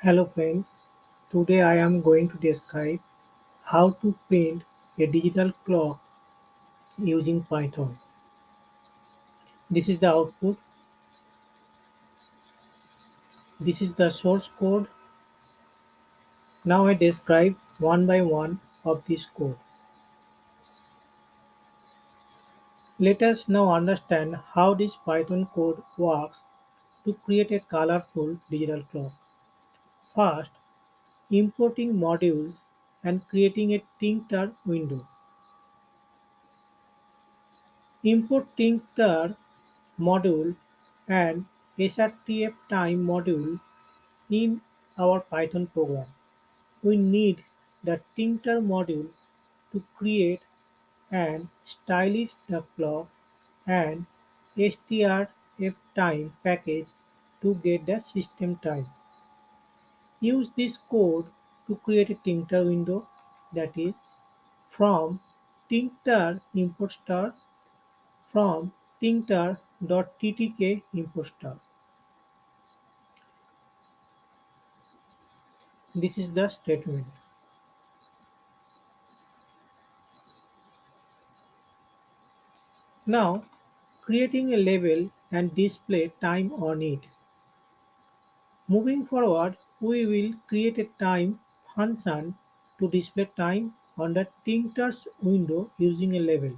Hello friends, today I am going to describe how to print a digital clock using Python. This is the output, this is the source code. Now I describe one by one of this code. Let us now understand how this Python code works to create a colorful digital clock. First, importing modules and creating a tkinter window. Import tkinter module and srtf time module in our Python program. We need the tkinter module to create and stylish the clock and strftime time package to get the system time. Use this code to create a tkinter window that is from tkinter import star from tkinter.ttk import star. This is the statement. Now creating a label and display time on it. Moving forward, we will create a time function to display time on the tkinter's window using a label.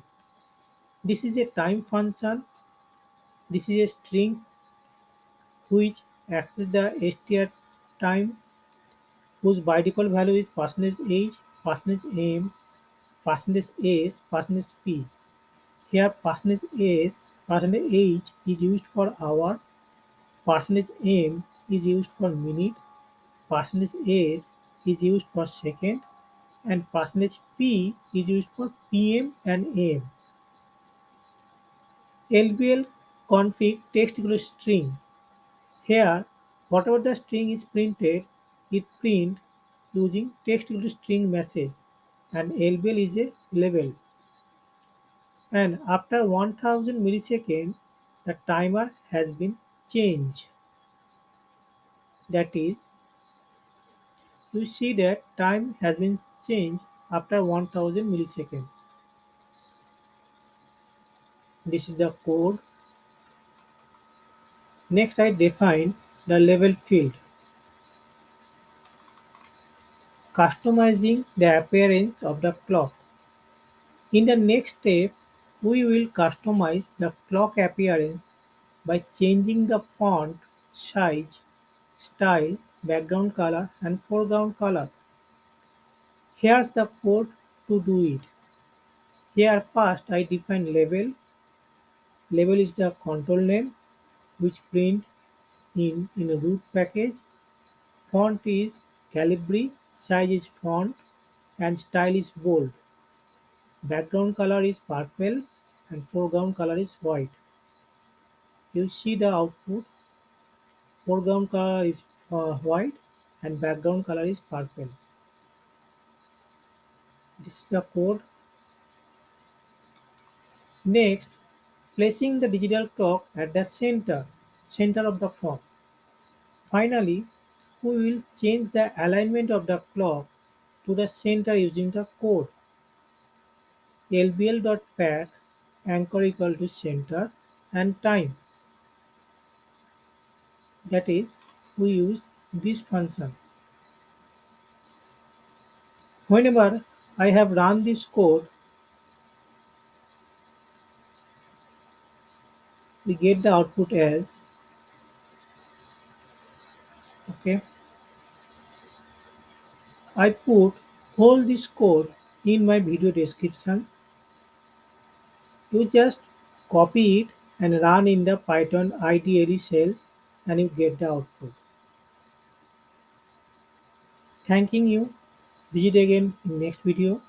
This is a time function. This is a string which access the str time whose by default value is percentage age, percentage %m, percentage %s, percentage %p. Here percentage %s, percentage %h is used for hour, percentage %m is used for minute, percentage %s is used for second, and percentage %p is used for pm and am. lbl config text string. Here, whatever the string is printed, it print using text string message and lbl is a label. And after 1000 milliseconds, the timer has been changed. That is, you see that time has been changed after 1000 milliseconds. This is the code. Next I define the level field. Customizing the appearance of the clock. In the next step, we will customize the clock appearance by changing the font size, style, background color and foreground color. Here's the code to do it. Here first I define label. Label is the control name which print in, in a root package. Font is Calibri, size is font and style is bold. Background color is purple and foreground color is white. You see the output. Foreground color is uh, white and background color is purple. This is the code. Next, placing the digital clock at the center, center of the form. Finally, we will change the alignment of the clock to the center using the code lbl.pack anchor equal to center and time. That is, we use these functions. Whenever I have run this code, we get the output as okay. I put all this code in my video descriptions. You just copy it and run in the Python IDLE cells and you get the output. Thanking you. Visit again in next video.